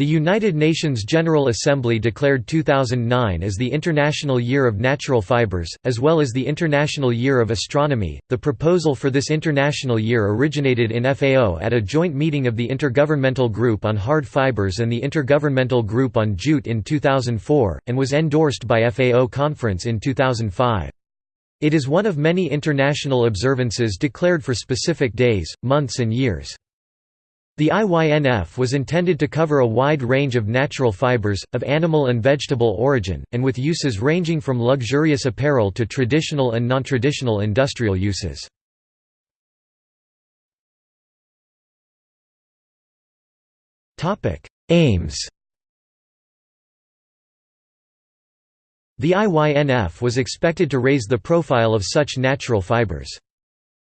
The United Nations General Assembly declared 2009 as the International Year of Natural Fibers, as well as the International Year of Astronomy. The proposal for this international year originated in FAO at a joint meeting of the Intergovernmental Group on Hard Fibers and the Intergovernmental Group on Jute in 2004, and was endorsed by FAO Conference in 2005. It is one of many international observances declared for specific days, months, and years. The IYNF was intended to cover a wide range of natural fibers, of animal and vegetable origin, and with uses ranging from luxurious apparel to traditional and non-traditional industrial uses. Aims The IYNF was expected to raise the profile of such natural fibers.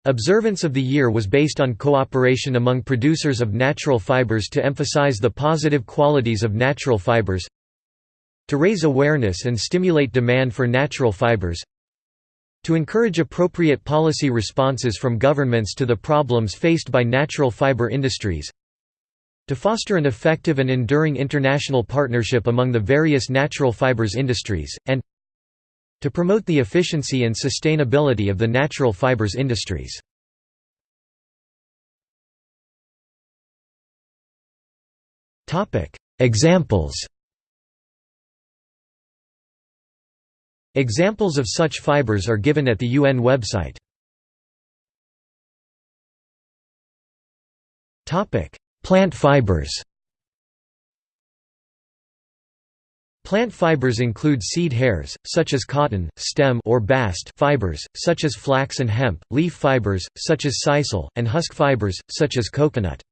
Observance of the year was based on cooperation among producers of natural fibers to emphasize the positive qualities of natural fibers to raise awareness and stimulate demand for natural fibers to encourage appropriate policy responses from governments to the problems faced by natural fiber industries to foster an effective and enduring international partnership among the various natural fibers industries, and to promote the efficiency and sustainability of the natural fibers industries. Examples Examples of such fibers are given at the UN website. Plant fibers Plant fibers include seed hairs, such as cotton, stem or bast fibers, such as flax and hemp, leaf fibers, such as sisal, and husk fibers, such as coconut.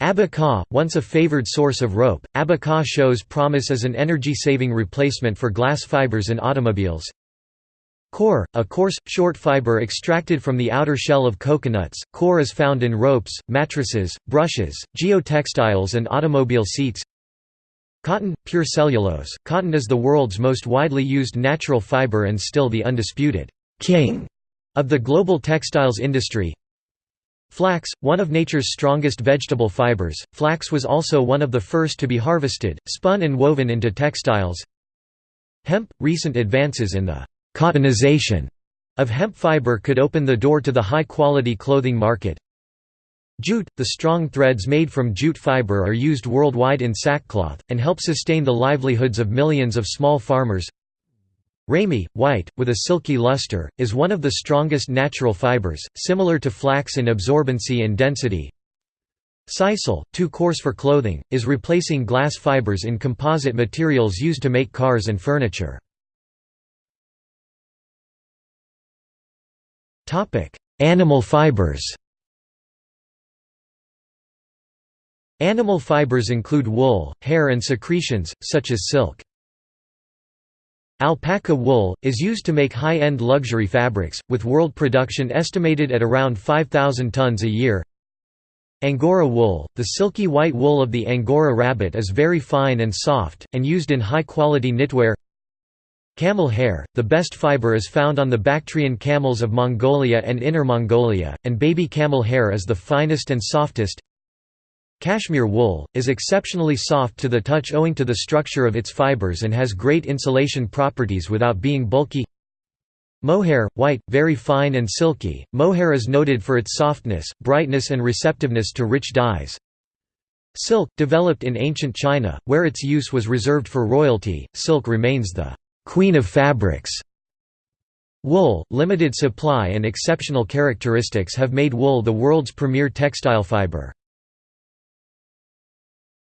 Abaca, once a favored source of rope, abaca shows promise as an energy-saving replacement for glass fibers in automobiles. Coir, a coarse, short fiber extracted from the outer shell of coconuts, Coir is found in ropes, mattresses, brushes, geotextiles and automobile seats Cotton, pure cellulose. Cotton is the world's most widely used natural fiber and still the undisputed king of the global textiles industry. Flax, one of nature's strongest vegetable fibers, flax was also one of the first to be harvested, spun and woven into textiles. Hemp, recent advances in the cottonization of hemp fiber could open the door to the high-quality clothing market. Jute, the strong threads made from jute fiber are used worldwide in sackcloth, and help sustain the livelihoods of millions of small farmers. Ramie, white, with a silky luster, is one of the strongest natural fibers, similar to flax in absorbency and density. Sisal, too coarse for clothing, is replacing glass fibers in composite materials used to make cars and furniture. Animal fibers Animal fibers include wool, hair and secretions, such as silk. Alpaca wool, is used to make high-end luxury fabrics, with world production estimated at around 5,000 tons a year. Angora wool, the silky white wool of the Angora rabbit is very fine and soft, and used in high-quality knitwear. Camel hair, the best fiber is found on the Bactrian camels of Mongolia and Inner Mongolia, and baby camel hair is the finest and softest. Cashmere wool, is exceptionally soft to the touch owing to the structure of its fibers and has great insulation properties without being bulky Mohair, white, very fine and silky, mohair is noted for its softness, brightness and receptiveness to rich dyes. Silk, developed in ancient China, where its use was reserved for royalty, silk remains the «queen of fabrics». Wool, limited supply and exceptional characteristics have made wool the world's premier textile fiber.